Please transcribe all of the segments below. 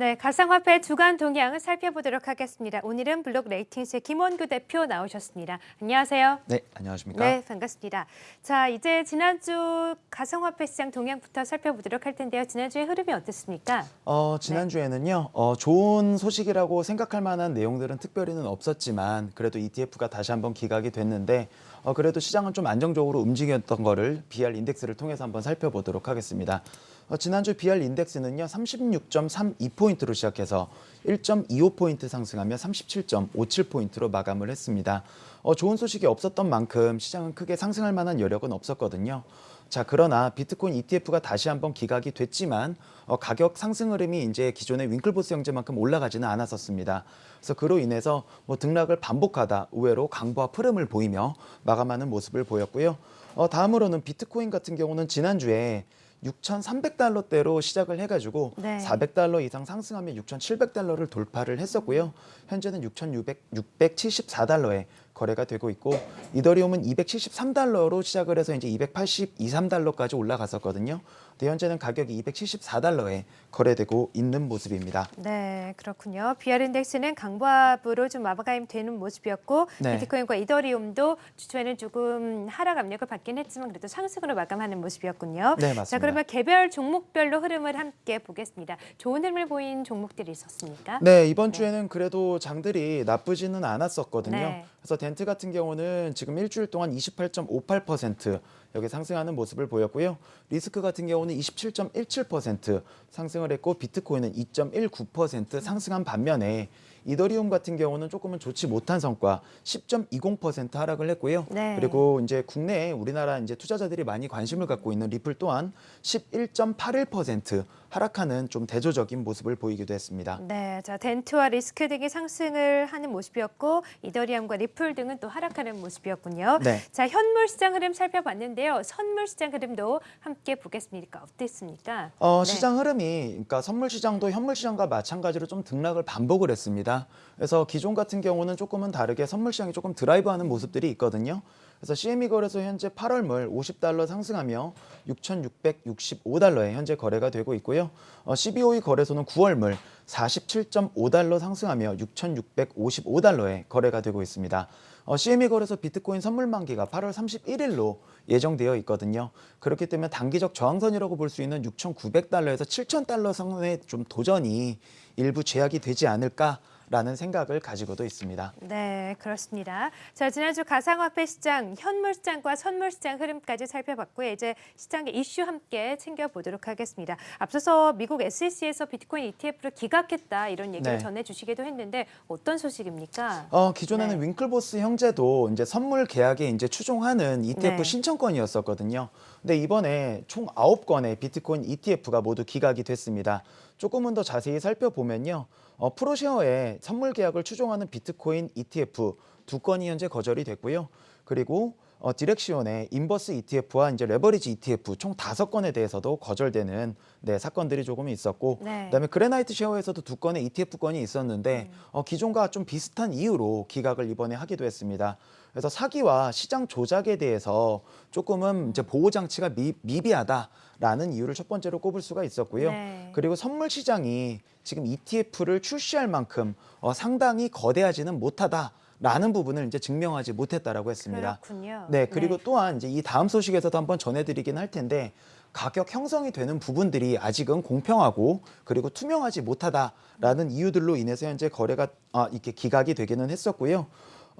네, 가상화폐 주간 동향을 살펴보도록 하겠습니다. 오늘은 블록 레이팅스의 김원규 대표 나오셨습니다. 안녕하세요. 네, 안녕하십니까? 네, 반갑습니다. 자, 이제 지난주 가상화폐 시장 동향부터 살펴보도록 할 텐데요. 지난주의 흐름이 어땠습니까? 어, 지난주에는요, 어, 좋은 소식이라고 생각할 만한 내용들은 특별히는 없었지만, 그래도 ETF가 다시 한번 기각이 됐는데, 어, 그래도 시장은 좀 안정적으로 움직였던 거를 BR 인덱스를 통해서 한번 살펴보도록 하겠습니다. 어, 지난주 BR 인덱스는요, 36.32포인트로 시작해서 1.25포인트 상승하며 37.57포인트로 마감을 했습니다. 어, 좋은 소식이 없었던 만큼 시장은 크게 상승할 만한 여력은 없었거든요. 자, 그러나 비트코인 ETF가 다시 한번 기각이 됐지만 어, 가격 상승 흐름이 이제 기존의 윙클보스 형제만큼 올라가지는 않았었습니다. 그래서 그로 인해서 뭐 등락을 반복하다 의외로 강보와 흐름을 보이며 마감하는 모습을 보였고요. 어, 다음으로는 비트코인 같은 경우는 지난주에 6,300달러대로 시작을 해가지고 네. 400달러 이상 상승하며 6,700달러를 돌파를 했었고요. 현재는 6,600, 674달러에 거래가 되고 있고 이더리움은 273달러로 시작을 해서 이제 282, 3달러까지 올라갔었거든요. 근데 현재는 가격이 274달러에 거래되고 있는 모습입니다. 네, 그렇군요. BR 인덱스는 강보합으로 좀 마감이 되는 모습이었고 네. 비트코인과 이더리움도 주초에는 조금 하락 압력을 받긴 했지만 그래도 상승으로 마감하는 모습이었군요. 네, 맞습니다. 자, 그러면 개별 종목별로 흐름을 함께 보겠습니다. 좋은 흐름을 보인 종목들이 있었습니까? 네, 이번 주에는 그래도 장들이 나쁘지는 않았었거든요. 네. 그래서 덴트 같은 경우는 지금 일주일 동안 28.58% 여기 상승하는 모습을 보였고요. 리스크 같은 경우는 27.17% 상승을 했고 비트코인은 2.19% 상승한 반면에 이더리움 같은 경우는 조금은 좋지 못한 성과 10.20% 하락을 했고요. 네. 그리고 이제 국내에 우리나라 이제 투자자들이 많이 관심을 갖고 있는 리플 또한 11.81% 하락하는 좀 대조적인 모습을 보이기도 했습니다. 네, 자 덴트와 리스크 등이 상승을 하는 모습이었고 이더리움과 리플 등은 또 하락하는 모습이었군요. 네. 자 현물 시장 흐름 살펴봤는데 요. 선물 시장 흐름도 함께 보겠습니까? 어땠습니까? 어, 네. 시장 흐름이 그러니까 선물 시장도 현물 시장과 마찬가지로 좀 등락을 반복을 했습니다. 그래서 기존 같은 경우는 조금은 다르게 선물 시장이 조금 드라이브하는 모습들이 있거든요. 그래서 CME 거래소 현재 8월 물 50달러 상승하며 6,665달러에 현재 거래가 되고 있고요. 어, CBOE 거래소는 9월 물 47.5달러 상승하며 6,655달러에 거래가 되고 있습니다. 어, CME 거래소 비트코인 선물 만기가 8월 31일로 예정되어 있거든요. 그렇기 때문에 단기적 저항선이라고 볼 수 있는 6,900달러에서 7,000달러 선의 좀 도전이 일부 제약이 되지 않을까 라는 생각을 가지고도 있습니다. 네, 그렇습니다. 자, 지난주 가상화폐 시장, 현물 시장과 선물 시장 흐름까지 살펴봤고요. 이제 시장의 이슈 함께 챙겨보도록 하겠습니다. 앞서서 미국 SEC에서 비트코인 ETF를 기각했다 이런 얘기를 네. 전해주시기도 했는데 어떤 소식입니까? 어, 기존에는 네. 윙클보스 형제도 이제 선물 계약에 이제 추종하는 ETF 네. 신청권이었었거든요. 근데 이번에 총 9건의 비트코인 ETF가 모두 기각이 됐습니다. 조금은 더 자세히 살펴보면요. 어, ProShare에 선물 계약을 추종하는 비트코인 ETF 두 건이 현재 거절이 됐고요. 그리고 어, Direxion의 inverse ETF와 이제 레버리지 ETF 총 다섯 건에 대해서도 거절되는 네, 사건들이 조금 있었고 네. 그다음에 GraniteShare에서도 두 건의 ETF 건이 있었는데 어, 기존과 좀 비슷한 이유로 기각을 이번에 하기도 했습니다. 그래서 사기와 시장 조작에 대해서 조금은 이제 보호 장치가 미, 미비하다라는 이유를 첫 번째로 꼽을 수가 있었고요. 네. 그리고 선물 시장이 지금 ETF를 출시할 만큼 어, 상당히 거대하지는 못하다 라는 부분을 이제 증명하지 못했다라고 했습니다. 그렇군요. 네, 그리고 또한 이제 이 다음 소식에서도 한번 전해드리긴 할 텐데 가격 형성이 되는 부분들이 아직은 공평하고 그리고 투명하지 못하다라는 이유들로 인해서 현재 거래가 아, 이렇게 기각이 되기는 했었고요.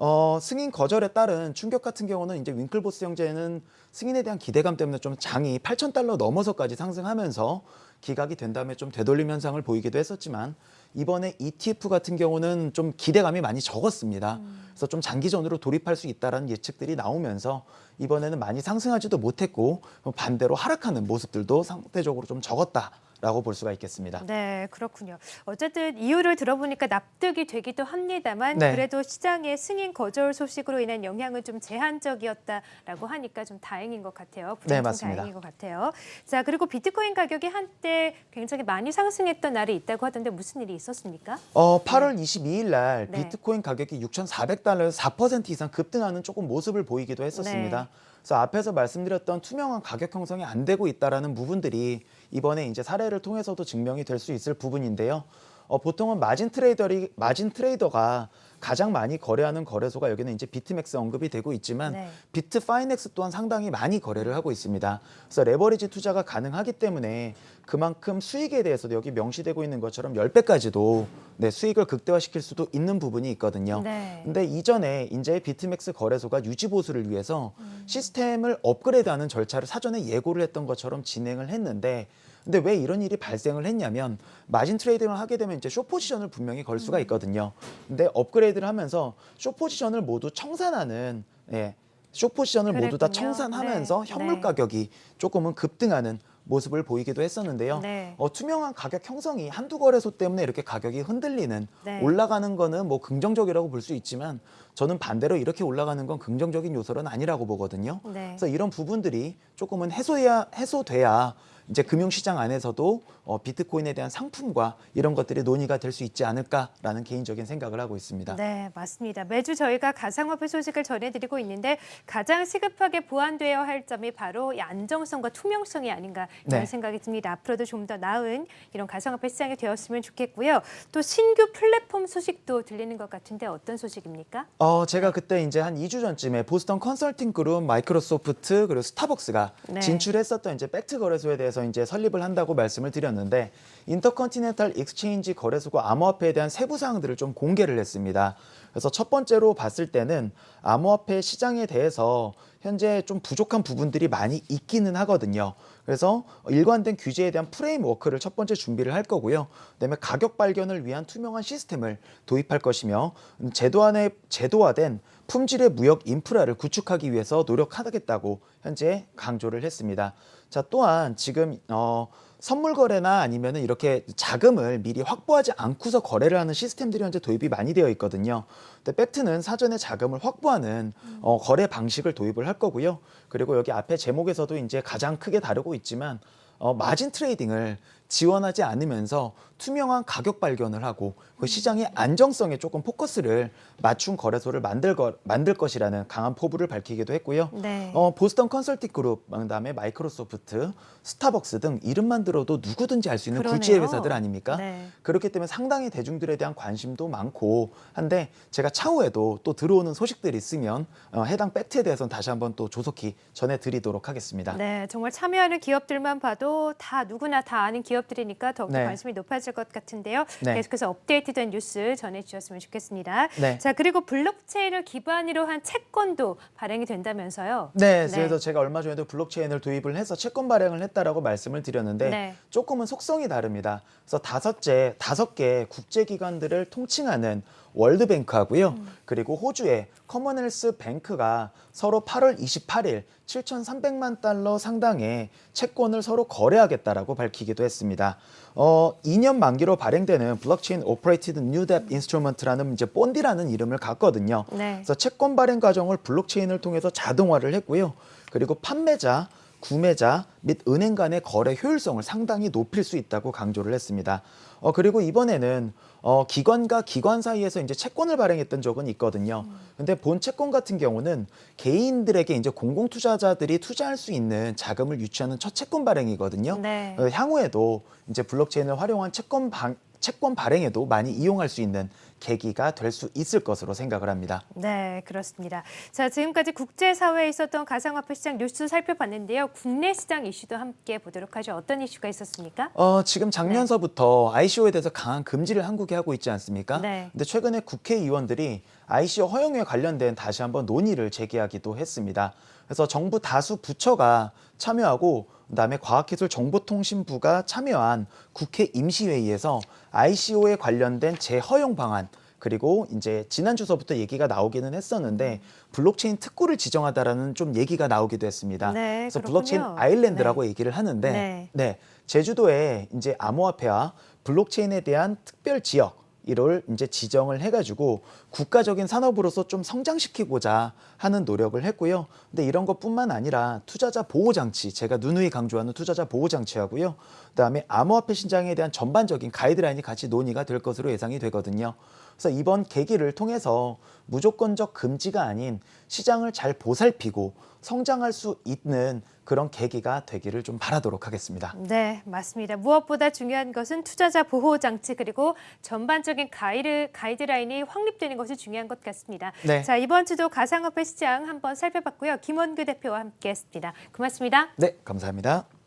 어, 승인 거절에 따른 충격 같은 경우는 이제 윙클보스 형제는 승인에 대한 기대감 때문에 좀 장이 8,000달러 넘어서까지 상승하면서 기각이 된 다음에 좀 되돌림 현상을 보이기도 했었지만 이번에 ETF 같은 경우는 좀 기대감이 많이 적었습니다. 그래서 좀 장기전으로 돌입할 수 있다라는 예측들이 나오면서 이번에는 많이 상승하지도 못했고 반대로 하락하는 모습들도 상대적으로 좀 적었다 라고 볼 수가 있겠습니다. 네, 그렇군요. 어쨌든 이유를 들어보니까 납득이 되기도 합니다만 네. 그래도 시장의 승인 거절 소식으로 인한 영향은 좀 제한적이었다라고 하니까 좀 다행인 것 같아요. 네, 좀 맞습니다. 다행인 것 같아요. 자, 그리고 비트코인 가격이 한때 굉장히 많이 상승했던 날이 있다고 하던데 무슨 일이 있었습니까? 어, 8월 22일 날 네. 비트코인 가격이 6,400달러에서 4% 이상 급등하는 조금 모습을 보이기도 했었습니다. 네. 그래서 앞에서 말씀드렸던 투명한 가격 형성이 안 되고 있다라는 부분들이 이번에 이제 사례를 통해서도 증명이 될 수 있을 부분인데요. 어, 보통은 마진 trader리 마진 trader가 가장 많이 거래하는 거래소가 여기는 이제 BitMEX 언급이 되고 있지만 네. Bitfinex 또한 상당히 많이 거래를 하고 있습니다. 그래서 레버리지 투자가 가능하기 때문에 그만큼 수익에 대해서도 여기 명시되고 있는 것처럼 10배까지도 네, 수익을 극대화시킬 수도 있는 부분이 있거든요. 네. 근데 이전에 이제 BitMEX 거래소가 유지 보수를 위해서 음. 시스템을 업그레이드하는 절차를 사전에 예고를 했던 것처럼 진행을 했는데 근데 왜 이런 일이 발생을 했냐면 마진 trading을 하게 되면 이제 쇼 포지션을 분명히 걸 음. 수가 있거든요. 근데 업그레이드를 하면서 쇼 포지션을 모두 청산하는 예. 쇼 포지션을 모두 다 그랬군요. 청산하면서 네. 현물 네. 가격이 조금은 급등하는 모습을 보이기도 했었는데요. 네. 어, 투명한 가격 형성이 한두 거래소 때문에 이렇게 가격이 흔들리는 네. 올라가는 거는 뭐 긍정적이라고 볼 수 있지만 저는 반대로 이렇게 올라가는 건 긍정적인 요소는 아니라고 보거든요. 네. 그래서 이런 부분들이 조금은 해소해야 해소돼야 이제 금융시장 안에서도 어, 비트코인에 대한 상품과 이런 것들이 논의가 될 수 있지 않을까라는 개인적인 생각을 하고 있습니다. 네, 맞습니다. 매주 저희가 가상화폐 소식을 전해드리고 있는데 가장 시급하게 보완되어야 할 점이 바로 이 안정성과 투명성이 아닌가 이런 네. 생각이 듭니다. 앞으로도 좀 더 나은 이런 가상화폐 시장이 되었으면 좋겠고요. 또 신규 플랫폼 소식도 들리는 것 같은데 어떤 소식입니까? 어, 제가 그때 이제 한 2주 전쯤에 보스턴 컨설팅 그룹, 마이크로소프트 그리고 스타벅스가 네. 진출했었던 이제 Bakkt 거래소에 대해서 이제 설립을 한다고 말씀을 드렸는데 Intercontinental Exchange 거래소가 암호화폐에 대한 세부 사항들을 좀 공개를 했습니다. 그래서 첫 번째로 봤을 때는 암호화폐 시장에 대해서 현재 좀 부족한 부분들이 많이 있기는 하거든요. 그래서 일관된 규제에 대한 framework를 첫 번째 준비를 할 거고요. 그다음에 가격 발견을 위한 투명한 시스템을 도입할 것이며 음, 제도안에 제도화된 품질의 무역 인프라를 구축하기 위해서 노력하겠다고 현재 강조를 했습니다. 자 또한 지금 어, 선물 거래나 아니면은 이렇게 자금을 미리 확보하지 않고서 거래를 하는 시스템들이 현재 도입이 많이 되어 있거든요. 근데 Bakkt는 사전에 자금을 확보하는 어, 거래 방식을 도입을 할 거고요. 그리고 여기 앞에 제목에서도 이제 가장 크게 다루고 있지만 어, 마진 trading을 지원하지 않으면서 투명한 가격 발견을 하고 그 시장의 안정성에 조금 포커스를 맞춘 거래소를 만들, 거, 만들 것이라는 강한 포부를 밝히기도 했고요. 네. 어, 보스턴 컨설팅 그룹, 그다음에 마이크로소프트, 스타벅스 등 이름만 들어도 누구든지 알 수 있는 그러네요. 굴지의 회사들 아닙니까? 네. 그렇기 때문에 상당히 대중들에 대한 관심도 많고 한데 제가 차후에도 또 들어오는 소식들이 있으면 어, 해당 팩트에 대해서는 다시 한번 또 조속히 전해드리도록 하겠습니다. 네, 정말 참여하는 기업들만 봐도 다 누구나 다 아는 기업들이니까 더욱더 네. 관심이 높아질 것 같은데요. 네. 계속해서 업데이트된 뉴스 전해주셨으면 좋겠습니다. 네. 자, 그리고 블록체인을 기반으로 한 채권도 발행이 된다면서요. 네, 네. 그래서 제가 얼마 전에도 블록체인을 도입을 해서 채권 발행을 했다라고 말씀을 드렸는데 네. 조금은 속성이 다릅니다. 그래서 다섯째 다섯 개 국제기관들을 통칭하는 World Bank하고요. 그리고 호주의 Commonwealth Bank가 서로 8월 28일 7,300만 달러 상당의 채권을 서로 거래하겠다라고 밝히기도 했습니다. 어, 2년 만기로 발행되는 blockchain operated new debt instrument라는 이제 Bond-i라는 이름을 갖거든요. 네. 그래서 채권 발행 과정을 블록체인을 통해서 자동화를 했고요. 그리고 판매자, 구매자 및 은행 간의 거래 효율성을 상당히 높일 수 있다고 강조를 했습니다. 어, 그리고 이번에는 어, 기관과 기관 사이에서 이제 채권을 발행했던 적은 있거든요. 근데 본 채권 같은 경우는 개인들에게 이제 공공 투자자들이 투자할 수 있는 자금을 유치하는 첫 채권 발행이거든요. 네. 어, 향후에도 이제 블록체인을 활용한 채권 방, 채권 발행에도 많이 이용할 수 있는 계기가 될 수 있을 것으로 생각을 합니다. 네, 그렇습니다. 자, 지금까지 국제사회에 있었던 가상화폐 시장 뉴스 살펴봤는데요. 국내 시장 이슈도 함께 보도록 하죠. 어떤 이슈가 있었습니까? 어, 지금 작년서부터 ICO에 대해서 강한 금지를 한국이 하고 있지 않습니까? 네. 근데 최근에 국회의원들이 ICO 허용에 관련된 다시 한번 논의를 제기하기도 했습니다. 그래서 정부 다수 부처가 참여하고 그다음에 과학기술정보통신부가 참여한 국회 임시회의에서 ICO에 관련된 재허용 방안 그리고 이제 지난 주서부터 얘기가 나오기는 했었는데 블록체인 특구를 지정하다라는 좀 얘기가 나오기도 했습니다. 네, 그래서 그렇군요. blockchain island라고 얘기를 하는데 네. 네, 제주도에 이제 암호화폐와 블록체인에 대한 특별 지역 이를 이제 지정을 해가지고 국가적인 산업으로서 좀 성장시키고자 하는 노력을 했고요. 근데 이런 것뿐만 아니라 투자자 보호 장치, 제가 누누이 강조하는 투자자 보호 장치하고요. 그다음에 암호화폐 시장에 대한 전반적인 가이드라인이 같이 논의가 될 것으로 예상이 되거든요. 그래서 이번 계기를 통해서 무조건적 금지가 아닌 시장을 잘 보살피고 성장할 수 있는 그런 계기가 되기를 좀 바라도록 하겠습니다. 네, 맞습니다. 무엇보다 중요한 것은 투자자 보호 장치 그리고 전반적인 가이드, 가이드라인이 확립되는 것이 중요한 것 같습니다. 네. 자, 이번 주도 가상화폐 시장 한번 살펴봤고요. 김원규 대표와 함께했습니다. 고맙습니다. 네, 감사합니다.